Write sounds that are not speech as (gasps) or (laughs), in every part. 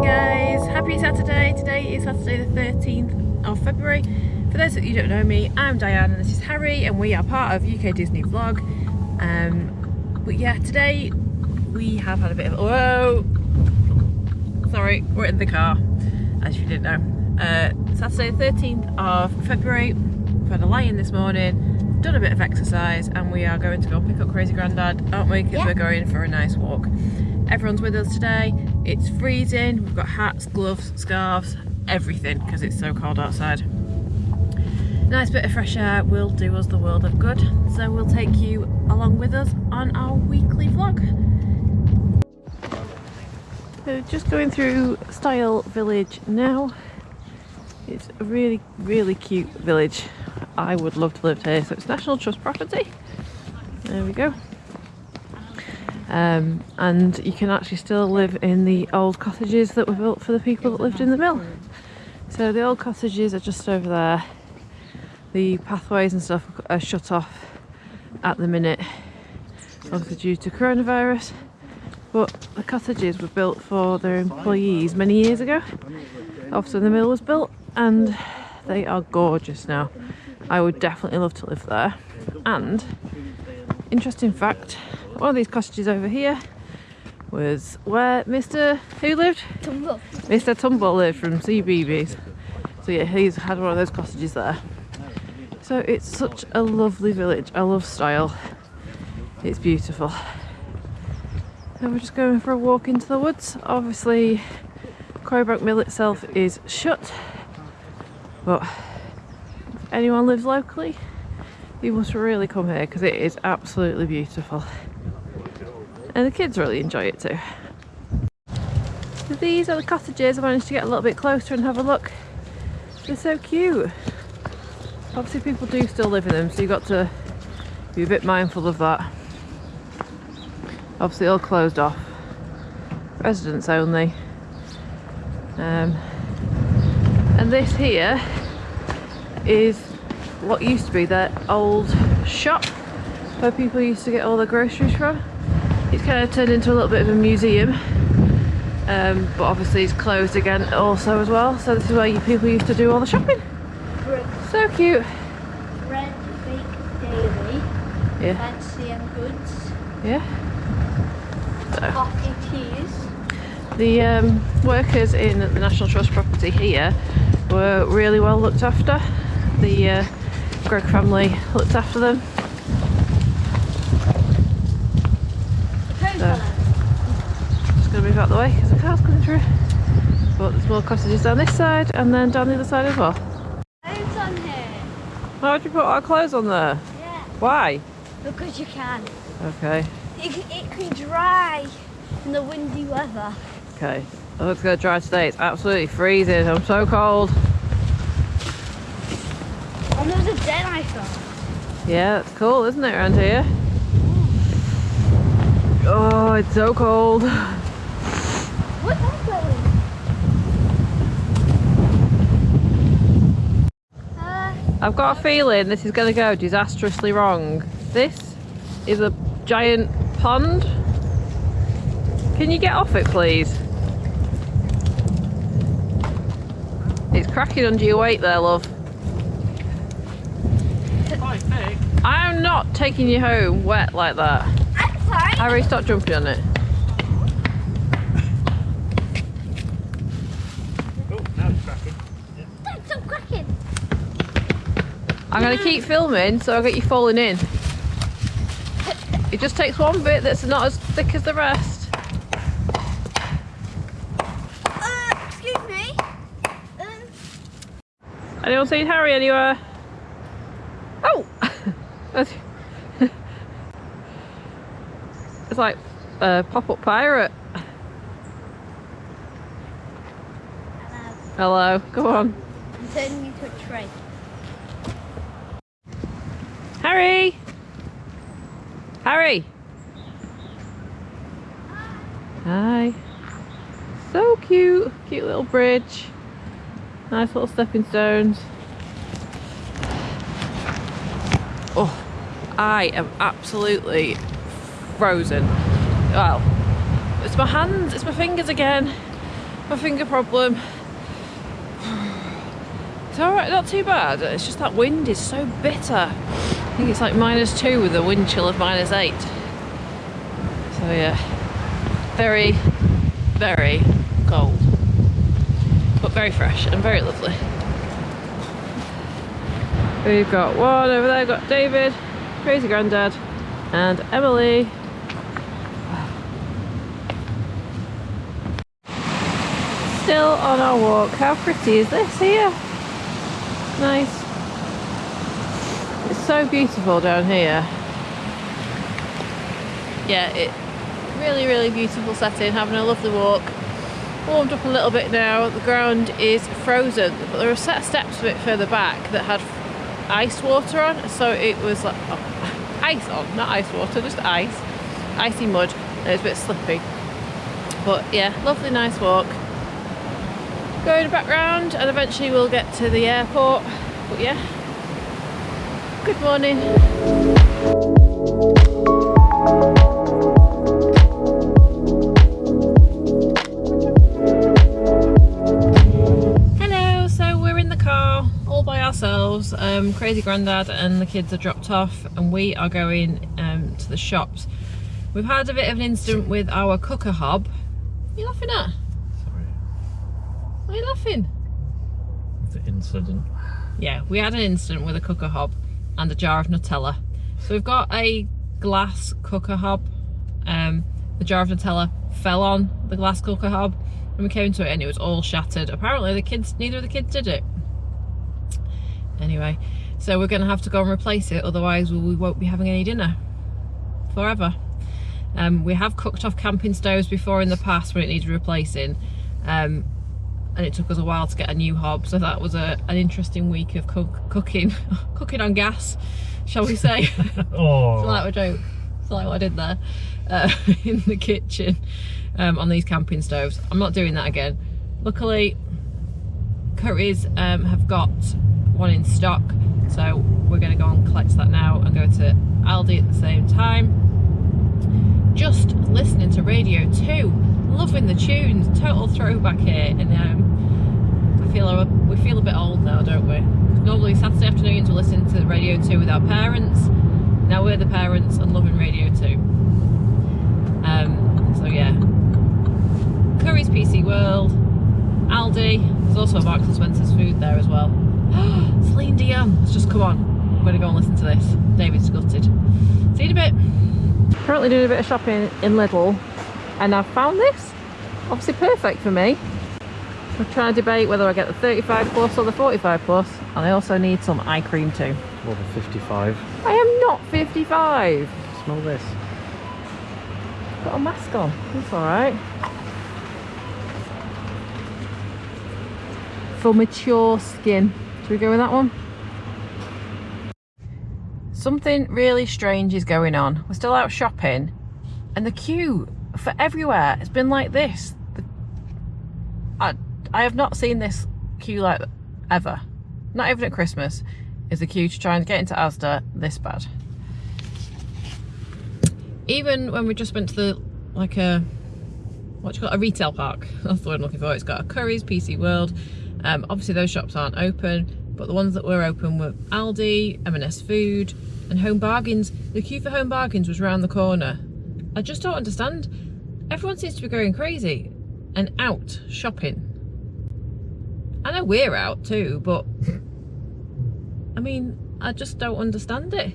morning guys, happy Saturday. Today is Saturday the 13th of February. For those of you who don't know me, I'm Diane and this is Harry and we are part of UK Disney Vlog. Um, but yeah, today we have had a bit of, whoa, sorry, we're in the car, as you didn't know. Uh, Saturday the 13th of February, we've had a lie-in this morning, done a bit of exercise and we are going to go pick up Crazy Grandad, aren't we? Because Yeah. we're going for a nice walk. Everyone's with us today. It's freezing. We've got hats, gloves, scarves, everything because it's so cold outside. Nice bit of fresh air will do us the world of good. So we'll take you along with us on our weekly vlog. So just going through Styal Village now. It's a really, really cute village. I would love to live here. So it's National Trust property. There we go. Um, and you can actually still live in the old cottages that were built for the people that lived in the mill. So the old cottages are just over there. The pathways and stuff are shut off at the minute, obviously due to coronavirus. But the cottages were built for their employees many years ago. After the mill was built, and they are gorgeous now. I would definitely love to live there. And interesting fact, one of these cottages over here was where Mr. who lived? Tumble. Mr. Tumble lived from CBeebies. So yeah, he's had one of those cottages there. So it's such a lovely village. I love Styal. It's beautiful. And we're just going for a walk into the woods. Obviously, Quarry Bank Mill itself is shut. But if anyone lives locally, you must really come here because it is absolutely beautiful. And the kids really enjoy it too. So these are the cottages. I managed to get a little bit closer and have a look. They're so cute. Obviously people do still live in them so you've got to be a bit mindful of that. Obviously all closed off. Residents only. Um, and this here is what used to be their old shop where people used to get all their groceries from. It's kind of turned into a little bit of a museum um, but obviously it's closed again also as well so this is where you people used to do all the shopping. So cute. Red Daily. Yeah, Fancy and Goods. yeah. Coffee Teas. The um, workers in the National Trust property here were really well looked after. The uh, Greg family looked after them. The Just going to move out the way because the car's coming through. But there's more cottages down this side and then down the other side as well. Clothes on here. Why would you put our clothes on there? Yeah. Why? Because you can. Okay, It, can- it can dry in the windy weather. okay. Oh, it's going to dry today. It's absolutely freezing. I'm so cold. And there's a den I found. Yeah, it's cool, isn't it, around here? Oh, it's so cold. What is that? Uh, I've got a feeling this is going to go disastrously wrong. This is a giant pond. Can you get off it, please? It's cracking under your weight there, love. I'm not taking you home wet like that. I'm sorry. Harry, stop jumping on it. Oh, now it's cracking. Don't stop cracking. I'm going to keep filming so I get you falling in. It just takes one bit that's not as thick as the rest. Uh, excuse me. Um, Anyone seen Harry anywhere? Oh! That's- it's like a pop-up pirate. hello. Hello, come on. I'm turning you to a tray. Harry! Harry! Hi. So cute. Cute little bridge. Nice little stepping stones. Oh, I am absolutely frozen. Well, it's my hands, it's my fingers again. my finger problem. (sighs) It's alright, not too bad. It's just that wind is so bitter. I think it's like minus two with a wind chill of minus eight. So yeah, very, very cold. But very fresh and very lovely. We've got one over there, got David, Crazy Granddad, and Emily. Still on our walk. How pretty is this here? Nice. It's so beautiful down here. Yeah, it really, really beautiful setting, having a lovely walk. Warmed up a little bit now. The ground is frozen, but there are set of steps a bit further back that had ice water on, so it was like oh, (laughs) ice on, not ice water, just ice, icy mud. It was a bit slippy, but yeah, lovely, nice walk. Going back round, and eventually we'll get to the airport. But yeah, good morning. Hello, so we're in the car all by ourselves. Um, Crazy granddad and the kids are dropped off, and we are going um, to the shops. We've had a bit of an incident with our cooker hob. You laughing at? Why are you laughing? the incident. Yeah, we had an incident with a cooker hob and a jar of Nutella. So we've got a glass cooker hob. Um, the jar of Nutella fell on the glass cooker hob and we came to it and it was all shattered. Apparently the kids, neither of the kids did it. Anyway, so we're gonna have to go and replace it, otherwise we won't be having any dinner forever. Um, we have cooked off camping stoves before in the past when it needs replacing. Um, and it took us a while to get a new hob so that was a, an interesting week of cook, cooking (laughs) cooking on gas shall we say. (laughs) (laughs) Oh, it's like a joke. It's like what I did there uh, in the kitchen um, on these camping stoves. I'm not doing that again. Luckily Currys um, have got one in stock so we're going to go and collect that now and go to Aldi at the same time. Just listening to Radio 2 loving the tunes total throwback here and um, I feel we feel a bit old now don't we? Normally Saturday afternoons we listen to Radio 2 with our parents. Now we're the parents and loving Radio 2 um, so yeah. Currys PC World. Aldi. There's also a Marks and Spencer's food there as well. (gasps) Celine Dion Let's just come on. I'm to go and listen to this. David's gutted see you in a bit. Currently doing a bit of shopping in Lidl and I've found this. Obviously perfect for me. I'm trying to debate whether I get the 35 plus or the 45 plus and I also need some eye cream too. More than 55. I am not 55 Smell this. got a mask on. That's all right. For mature skin. Should we go with that one? Something really strange is going on. We're still out shopping and the queue for everywhere. It's been like this. The- I, I have not seen this queue like ever. Not even at Christmas is the queue to try and get into Asda this bad. Even when we just went to the like a what you call it? a retail park. (laughs) That's the I'm looking for. It's got a Currys PC World. Um, obviously those shops aren't open but the ones that were open were Aldi M&S Food and Home Bargains. The queue for Home Bargains was round the corner I just don't understand everyone seems to be going crazy and out shopping I know we're out too but I mean I just don't understand it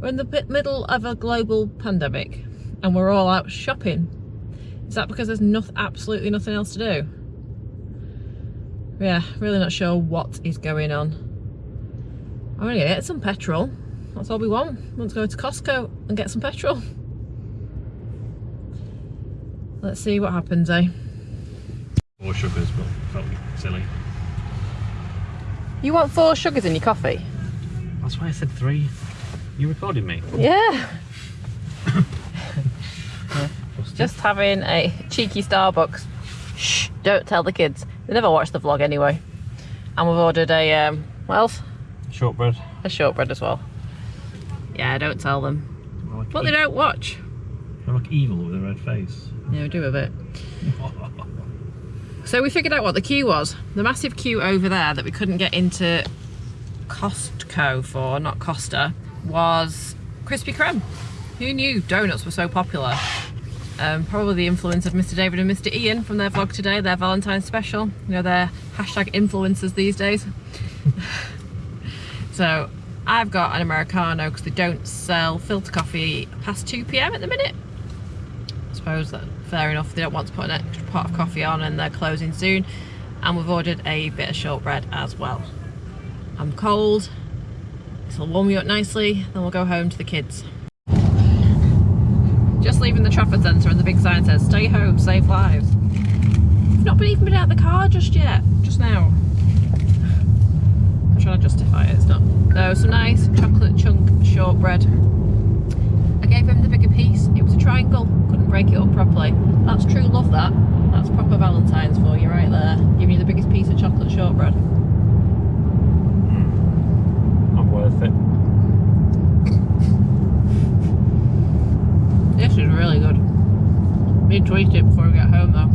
we're in the middle of a global pandemic and we're all out shopping. Is that because there's not, absolutely nothing else to do? Yeah, really not sure what is going on. I'm gonna get some petrol. That's all we want. We want to go to Costco and get some petrol. Let's see what happens, eh? Four sugars, but felt silly. You want four sugars in your coffee? That's why I said three. You recorded me. Yeah. Just having a cheeky Starbucks. Shh, don't tell the kids. They never watch the vlog anyway. And we've ordered a, um, what else? Shortbread. A shortbread as well. Yeah, don't tell them. I like, But they don't watch. I look evil with a red face. Yeah, we do a bit. So we figured out what the queue was. The massive queue over there that we couldn't get into Costco for, not Costa, was Krispy Kreme. Who knew donuts were so popular? Um, probably the influence of Mr. David and Mr. Ian from their vlog today, their Valentine's special. You know, they're hashtag influencers these days. (laughs) so I've got an Americano because they don't sell filter coffee past 2pm at the minute. I suppose that fair enough, they don't want to put an extra pot of coffee on and they're closing soon. And we've ordered a bit of shortbread as well. I'm cold, this will warm you up nicely, then we'll go home to the kids. Just leaving the Trafford Centre and the big sign says, stay home, save lives. I've not been even been out of the car just yet, just now. I'm trying to justify it, it's not. So some nice chocolate chunk shortbread. Gave him the bigger piece, it was a triangle, couldn't break it up properly. That's true love that. That's proper Valentine's for you right there. Giving you the biggest piece of chocolate shortbread. Hmm. Not worth it. This is really good. Need to eat it before we get home though.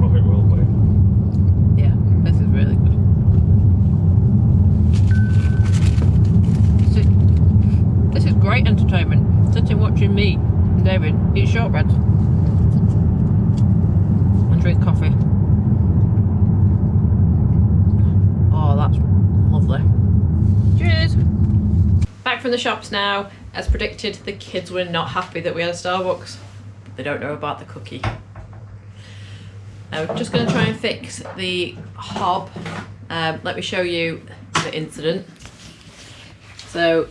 Well, it will be. Yeah, this is really good. This is, this is great entertainment. Sitting watching me David eat shortbreads and drink coffee. Oh, that's lovely. Cheers! Back from the shops now. As predicted, the kids were not happy that we had a Starbucks. They don't know about the cookie. I'm just going to try and fix the hob. Um, let me show you the incident. So,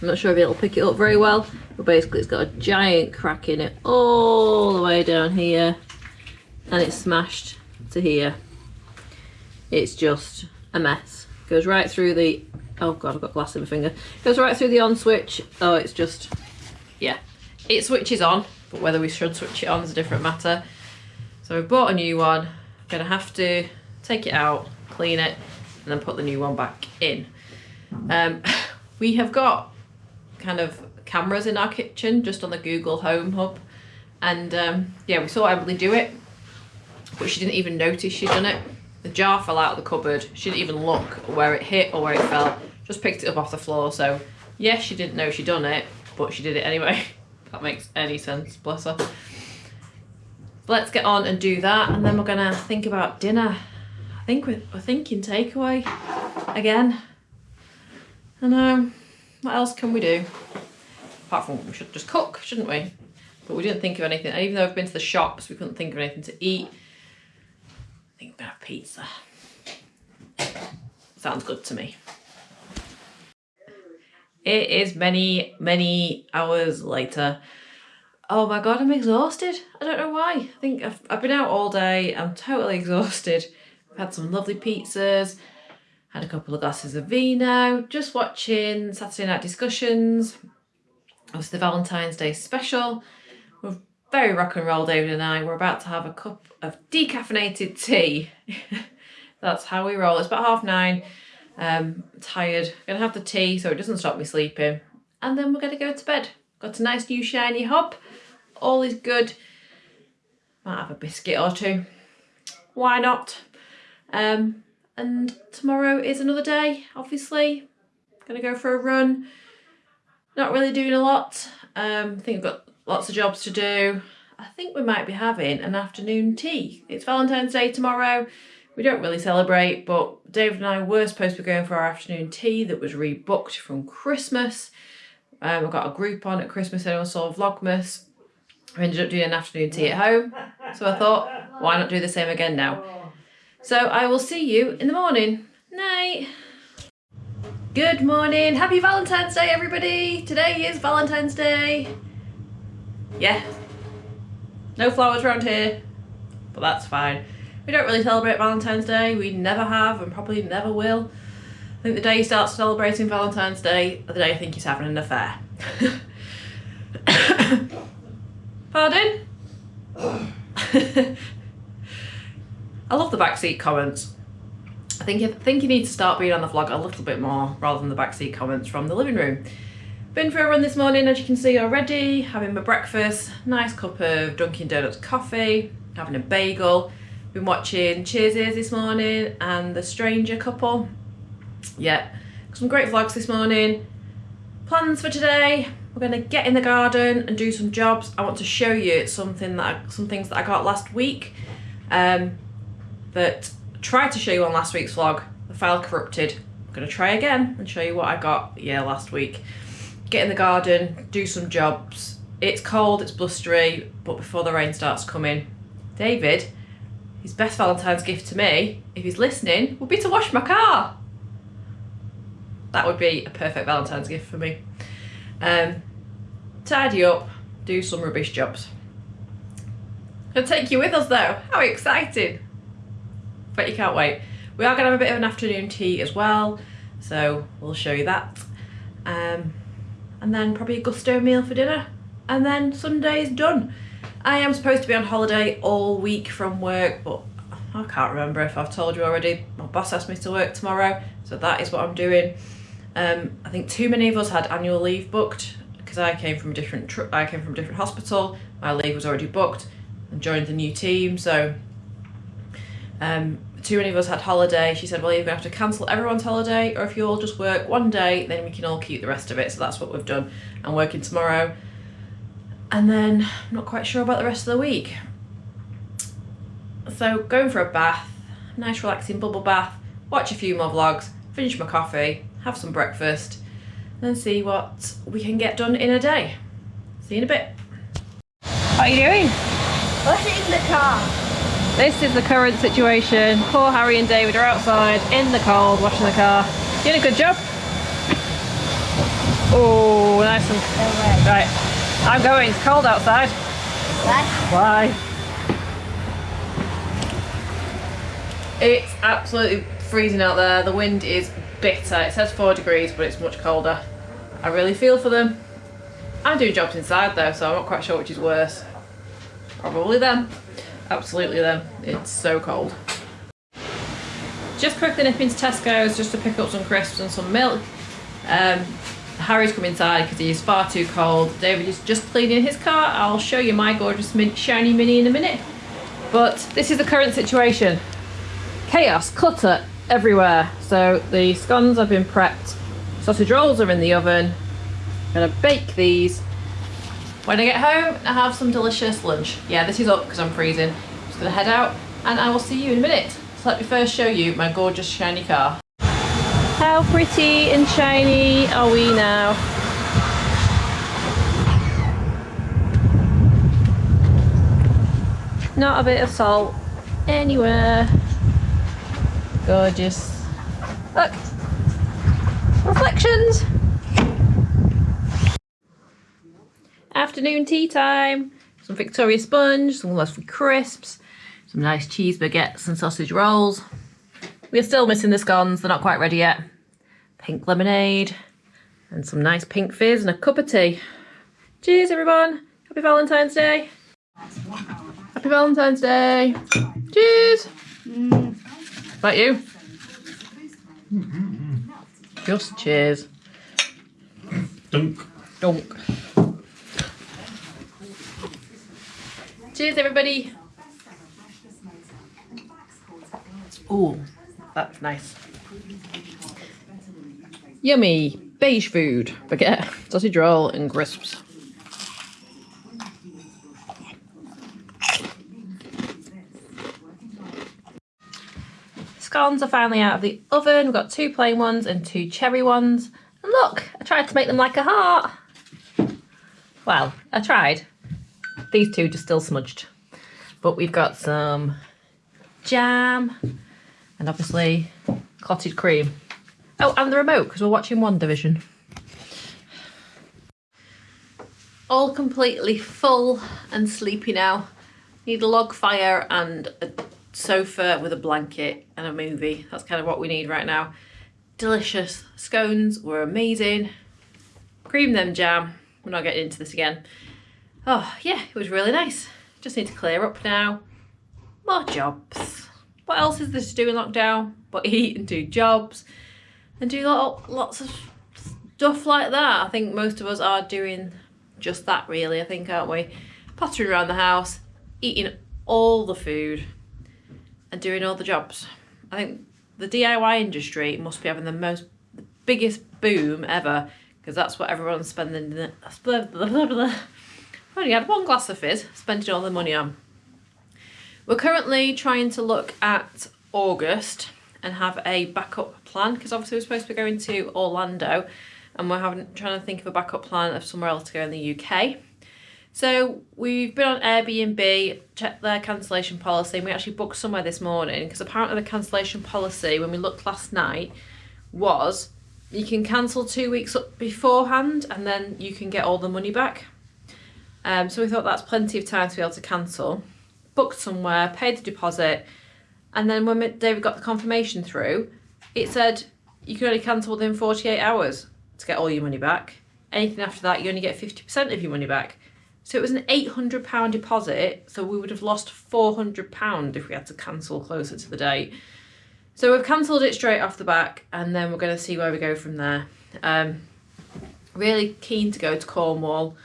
I'm not sure if it'll pick it up very well, but basically it's got a giant crack in it all the way down here, and it's smashed to here. It's just a mess. Goes right through the, oh god, I've got glass in my finger. Goes right through the on switch. Oh, it's just, yeah. It switches on, but whether we should switch it on is a different matter. So we've bought a new one. I'm gonna have to take it out, clean it, and then put the new one back in. Um, (laughs) we have got kind of cameras in our kitchen, just on the Google Home Hub. And um, yeah, we saw Emily do it, but she didn't even notice she'd done it. The jar fell out of the cupboard. She didn't even look where it hit or where it fell. Just picked it up off the floor. So yes, she didn't know she'd done it, but she did it anyway. (laughs) That makes any sense, bless her let's get on and do that and then we're gonna think about dinner i think we're, we're thinking takeaway again i know what else can we do apart from we should just cook shouldn't we but we didn't think of anything and even though we've been to the shops we couldn't think of anything to eat i think we're gonna have pizza sounds good to me it is many many hours later Oh my god, I'm exhausted. I don't know why. I think I've, I've been out all day. I'm totally (laughs) exhausted. I've had some lovely pizzas, had a couple of glasses of vino, just watching Saturday night discussions. Was the Valentine's Day special. We're very rock and roll, David and I. We're about to have a cup of decaffeinated tea. (laughs) That's how we roll. It's about half nine. Um, tired. Gonna have the tea so it doesn't stop me sleeping. And then we're gonna go to bed. Got a nice new shiny hob. All is good. Might have a biscuit or two. Why not? Um, and tomorrow is another day, obviously. Gonna go for a run. Not really doing a lot. Um, I think I've got lots of jobs to do. I think we might be having an afternoon tea. It's Valentine's Day tomorrow. We don't really celebrate, but David and I were supposed to be going for our afternoon tea that was rebooked from Christmas. Um, I got a Groupon at Christmas and saw Vlogmas. I ended up doing an afternoon tea at home. So I thought, why not do the same again now? So I will see you in the morning. Night. Good morning. Happy Valentine's Day, everybody. Today is Valentine's Day. Yeah. No flowers around here, but that's fine. We don't really celebrate Valentine's Day. We never have and probably never will. I think the day you start celebrating Valentine's Day, the day I think he's having an affair. (coughs) Pardon? (coughs) I love the backseat comments. I think I think you need to start being on the vlog a little bit more rather than the backseat comments from the living room. Been for a run this morning as you can see already, having my breakfast, nice cup of Dunkin Donuts coffee. having a bagel. Been watching Cheers this morning and The Stranger Couple. Yeah, some great vlogs this morning. Plans for today, we're gonna get in the garden and do some jobs. I want to show you something that I, some things that I got last week um, that Tried to show you on last week's vlog. The file corrupted. I'm gonna try again and show you what I got yeah last week. Get in the garden, do some jobs. It's cold, it's blustery, but before the rain starts coming, David, his best Valentine's gift to me, if he's listening, would be to wash my car. That would be a perfect Valentine's gift for me. Um, tidy up, do some rubbish jobs. I'll take you with us though. How exciting! Bet you can't wait. We are gonna have a bit of an afternoon tea as well, so we'll show you that. Um, and then probably a Gousto meal for dinner. And then Sunday's done. I am supposed to be on holiday all week from work, but I can't remember if I've told you already. My boss asked me to work tomorrow, so that is what I'm doing. Um, I think too many of us had annual leave booked because I came from a different I came from a different hospital. My leave was already booked and joined the new team, so um, too many of us had holiday. She said, well, you're going to have to cancel everyone's holiday, or if you all just work one day, then we can all keep the rest of it. So that's what we've done. I'm working tomorrow. And then I'm not quite sure about the rest of the week. So going for a bath, nice relaxing bubble bath, watch a few more vlogs, finish my coffee, have some breakfast, and see what we can get done in a day. See you in a bit. What are you doing? Washing the car. This is the current situation. Poor Harry and David are outside in the cold washing the car. Doing a good job. Oh, nice and right. I'm going. It's cold outside. What? Bye. It's absolutely freezing out there. The wind is bitter. It says four degrees, but it's much colder. I really feel for them. I'm doing jobs inside though, so I'm not quite sure which is worse. Probably them. Absolutely them. It's so cold. Just quickly nip into Tesco's just to pick up some crisps and some milk. Um, Harry's come inside because he is far too cold. David is just cleaning his car. I'll show you my gorgeous min- shiny mini in a minute. But this is the current situation. Chaos, clutter everywhere. So the scones have been prepped. Sausage rolls are in the oven. I'm gonna bake these. When I get home, I have some delicious lunch. Yeah, this is up because I'm freezing. I'm just gonna head out and I will see you in a minute. So let me first show you my gorgeous shiny car. How pretty and shiny are we now? Not a bit of salt anywhere. Gorgeous. Look. Reflections. Afternoon tea time. Some Victoria sponge, some lovely crisps, some nice cheese baguettes and sausage rolls. We're still missing the scones, they're not quite ready yet. Pink lemonade and some nice pink fizz and a cup of tea. Cheers everyone. Happy Valentine's Day. Happy Valentine's Day. Cheers. Mm. Is that you? Just cheers. Dunk. Dunk. Cheers, everybody. Oh, that's nice. Yummy beige food, baguette, sausage roll, and crisps. Scones are finally out of the oven. We've got two plain ones and two cherry ones. And look, I tried to make them like a heart. Well, I tried. These two just still smudged. But we've got some jam and obviously clotted cream. Oh, and the remote because we're watching WandaVision. All completely full and sleepy now. Need a log fire and a sofa with a blanket and a movie. That's kind of what we need right now. Delicious. Scones were amazing. Cream them jam. We're not getting into this again. Oh, yeah, it was really nice. Just need to clear up now. More jobs. What else is there to do in lockdown? But eat and do jobs and do lots of stuff like that. I think most of us are doing just that really, I think, aren't we? Pottering around the house, eating all the food and doing all the jobs. I think the DIY industry must be having the most biggest boom ever because that's what everyone's spending. Blah, blah, blah, only had one glass of fizz, spending all the money on. We're currently trying to look at August and have a backup plan because obviously we're supposed to be going to Orlando and we're having trying to think of a backup plan of somewhere else to go in the UK. So we've been on Airbnb, checked their cancellation policy, and we actually booked somewhere this morning because apparently the cancellation policy, when we looked last night, was you can cancel two weeks beforehand and then you can get all the money back. Um, so we thought that's plenty of time to be able to cancel. Booked somewhere, paid the deposit, and then when David got the confirmation through, it said you can only cancel within 48 hours to get all your money back. Anything after that, you only get 50% of your money back. So it was an £800 deposit, so we would have lost £400 if we had to cancel closer to the date. So we've cancelled it straight off the back and then we're going to see where we go from there. Um, really keen to go to Cornwall.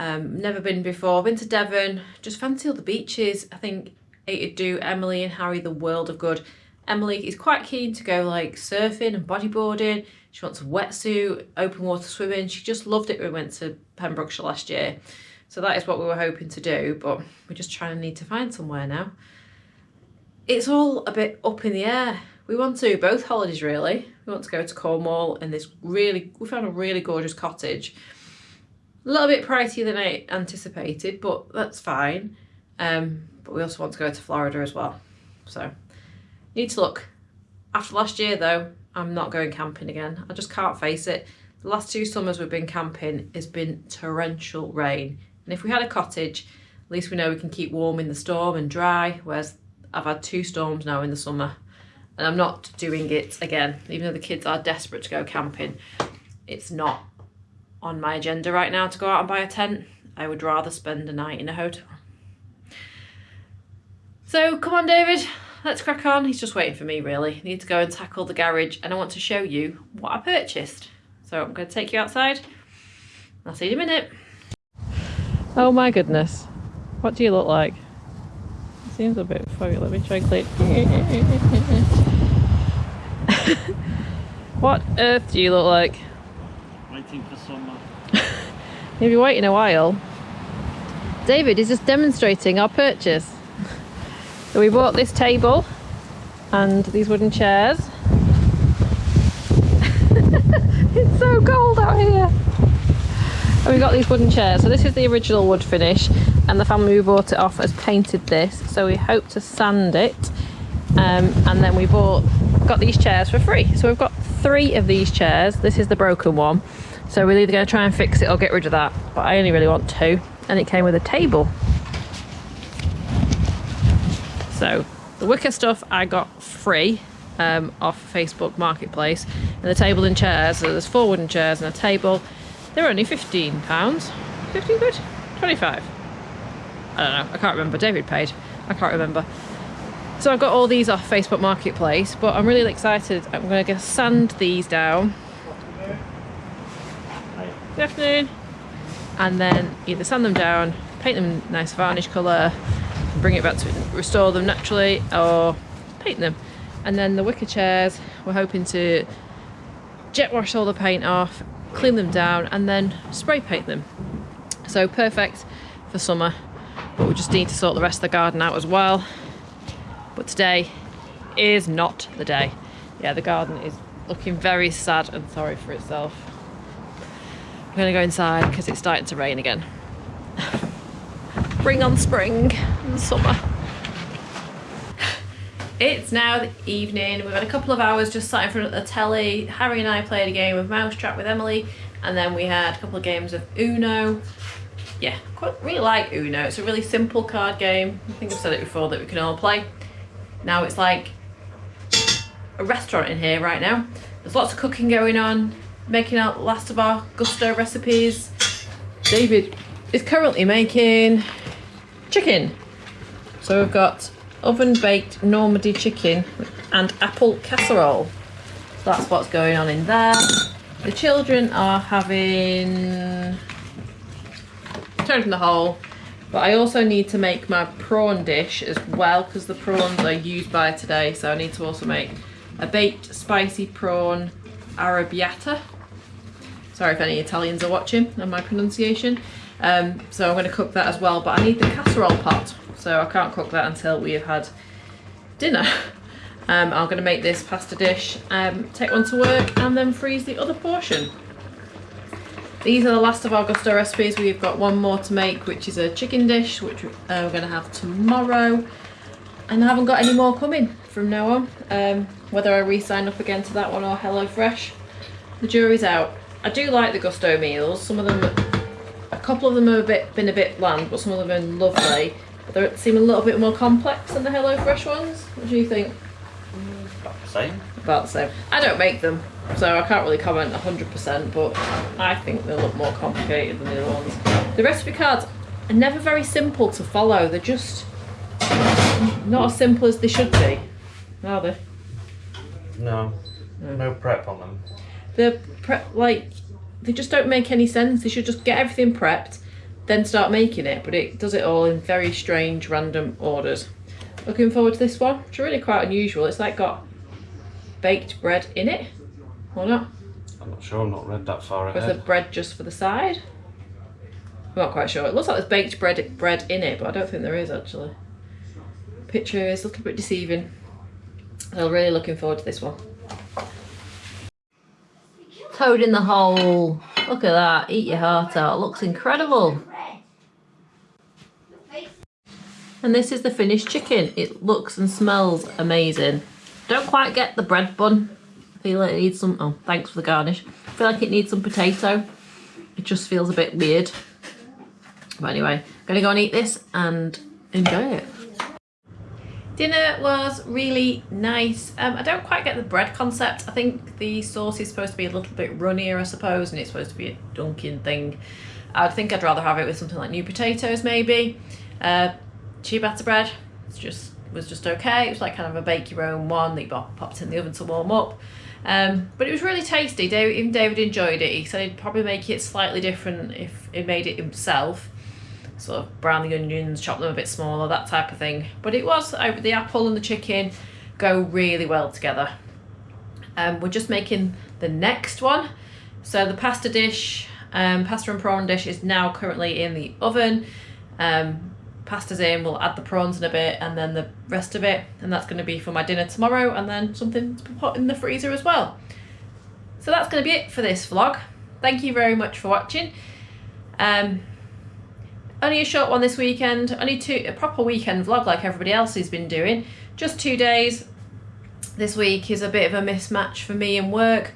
Um, never been before, been to Devon, just fancy all the beaches. I think it'd do Emily and Harry the world of good. Emily is quite keen to go like surfing and bodyboarding. She wants a wetsuit, open water swimming. She just loved it when we went to Pembrokeshire last year. So that is what we were hoping to do, but we're just trying to need to find somewhere now. It's all a bit up in the air. We want to both holidays really. We want to go to Cornwall and this really, we found a really gorgeous cottage. A little bit pricier than I anticipated, but that's fine. Um, but we also want to go to Florida as well. So need to look. After last year though, I'm not going camping again. I just can't face it. The last two summers we've been camping it's been torrential rain and if we had a cottage, at least we know we can keep warm in the storm and dry, whereas I've had two storms now in the summer and I'm not doing it again. Even though the kids are desperate to go camping, it's not on my agenda right now to go out and buy a tent. I would rather spend a night in a hotel. So come on, David, let's crack on. He's just waiting for me, really. I need to go and tackle the garage and I want to show you what I purchased. So I'm going to take you outside. I'll see you in a minute. Oh my goodness. What do you look like? It seems a bit foggy. Let me try and click. (laughs) what earth do you look like? Waiting for summer. You'll be waiting a while. David is just demonstrating our purchase. So we bought this table and these wooden chairs. (laughs) it's so cold out here. And we got these wooden chairs. So this is the original wood finish and the family we bought it off has painted this. So we hope to sand it. Um, and then we bought, got these chairs for free. So we've got three of these chairs. This is the broken one. So we're either going to try and fix it or get rid of that. But I only really want two. And it came with a table. So the wicker stuff I got free um, off Facebook Marketplace. And the table and chairs, so there's four wooden chairs and a table they were only £15. 15 quid? 25 I don't know, I can't remember. David paid. I can't remember. So I've got all these off Facebook Marketplace, but I'm really excited. I'm going to sand these down. Good afternoon. And then either sand them down, paint them nice varnish colour, bring it back to restore them naturally, or paint them. And then the wicker chairs, we're hoping to jet wash all the paint off clean them down and then spray paint them. So perfect for summer, but we just need to sort the rest of the garden out as well. But today is not the day. Yeah, the garden is looking very sad and sorry for itself. I'm gonna go inside because it's starting to rain again. Bring on spring and summer. It's now the evening. We've had a couple of hours just sat in front of the telly. Harry and I played a game of Mousetrap with Emily, and then we had a couple of games of Uno. Yeah, quite really like Uno. It's a really simple card game. I think I've said it before that we can all play. Now it's like a restaurant in here right now. There's lots of cooking going on, making our last of our Gousto recipes. David is currently making chicken. So we've got oven baked Normandy chicken and apple casserole. So that's what's going on in there. The children are having turn from the hole But I also need to make my prawn dish as well because the prawns are used by today. So I need to also make a baked spicy prawn arrabbiata. Sorry if any Italians are watching and my pronunciation. Um, so I'm going to cook that as well. But I need the casserole pot. So I can't cook that until we have had dinner. (laughs) Um, I'm going to make this pasta dish, um, take one to work and then freeze the other portion. These are the last of our Gousto recipes. We've got one more to make, which is a chicken dish, which uh, we're going to have tomorrow. And I haven't got any more coming from now on. Um, whether I re-sign up again to that one or HelloFresh, the jury's out. I do like the Gousto meals. Some of them, a couple of them have a bit, been a bit bland, but some of them have been lovely. They seem a little bit more complex than the HelloFresh ones. What do you think? About the same. about the same. I don't make them, so I can't really comment 100%, but I think they look more complicated than the other ones. The recipe cards are never very simple to follow. They're just not as simple as they should be, are they? No. Hmm. No prep on them. They're like they just don't make any sense. They should just get everything prepped, then start making it. But it does it all in very strange, random orders. Looking forward to this one. It's really quite unusual. It's like got baked bread in it, or not? I'm not sure. I'm not read that far ahead. With the bread just for the side. I'm not quite sure. It looks like there's baked bread bread in it, but I don't think there is actually. Picture is a little bit deceiving. I'm really looking forward to this one. Toad in the hole. Look at that. Eat your heart out. Looks incredible. And this is the finished chicken. It looks and smells amazing. Don't quite get the bread bun. I feel like it needs some, oh, thanks for the garnish. I feel like it needs some potato. It just feels a bit weird. But anyway, I'm gonna go and eat this and enjoy it. Dinner was really nice. Um, I don't quite get the bread concept. I think the sauce is supposed to be a little bit runnier, I suppose, and it's supposed to be a dunking thing. I think I'd rather have it with something like new potatoes, maybe. Uh, ciabatta bread it's just was just okay. It was like kind of a bake your own one that you popped in the oven to warm up. Um, but it was really tasty. David, even David enjoyed it. He said he'd probably make it slightly different if he made it himself. Sort of brown the onions, chop them a bit smaller, that type of thing. But it was the apple and the chicken go really well together. Um, we're just making the next one. So the pasta dish, um, pasta and prawn dish is now currently in the oven. Um, pasta's in, we'll add the prawns in a bit and then the rest of it. And that's going to be for my dinner tomorrow and then something to put in the freezer as well. So that's going to be it for this vlog. Thank you very much for watching. Um, only a short one this weekend, only two a proper weekend vlog like everybody else has been doing. Just two days. This week is a bit of a mismatch for me and work.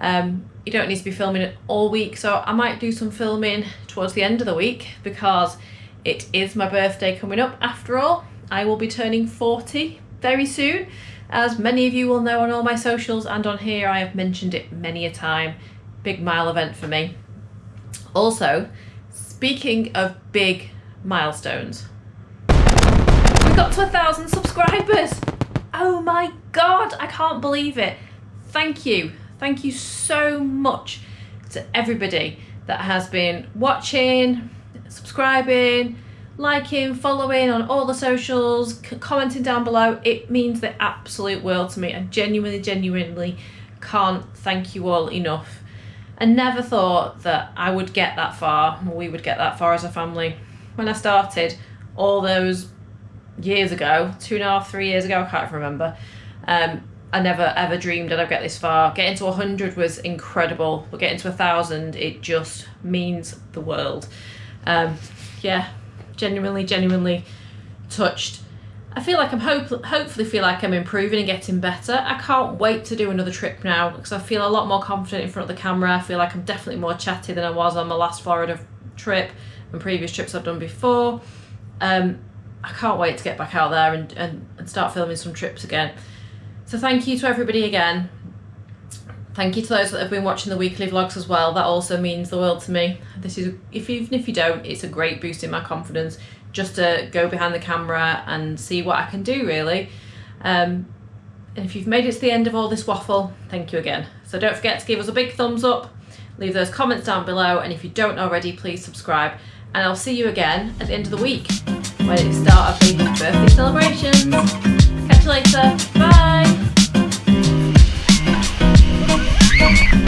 Um, you don't need to be filming it all week, so I might do some filming towards the end of the week because it is my birthday coming up after all. I will be turning 40 very soon. As many of you will know on all my socials and on here, I have mentioned it many a time. Big mile event for me. Also, speaking of big milestones, we got to a thousand subscribers. Oh my god, I can't believe it. Thank you. Thank you so much to everybody that has been watching, subscribing, liking, following on all the socials, commenting down below. It means the absolute world to me. I genuinely, genuinely can't thank you all enough. I never thought that I would get that far, or we would get that far as a family. When I started all those years ago, two and a half, three years ago, I can't remember. Um, I never ever dreamed that I'd get this far. Getting to 100 was incredible, but getting to a thousand, it just means the world. Um, yeah, genuinely, genuinely touched. I feel like I'm hope- hopefully feel like I'm improving and getting better. I can't wait to do another trip now because I feel a lot more confident in front of the camera. I feel like I'm definitely more chatty than I was on my last Florida trip and previous trips I've done before. Um, I can't wait to get back out there and, and, and start filming some trips again. So thank you to everybody again. Thank you to those that have been watching the weekly vlogs as well. That also means the world to me. This is, if even if you don't, it's a great boost in my confidence just to go behind the camera and see what I can do really. Um, and if you've made it to the end of all this waffle, thank you again. So don't forget to give us a big thumbs up, leave those comments down below, and if you don't already, please subscribe. And I'll see you again at the end of the week when it's start of the birthday celebrations. Catch you later. Bye.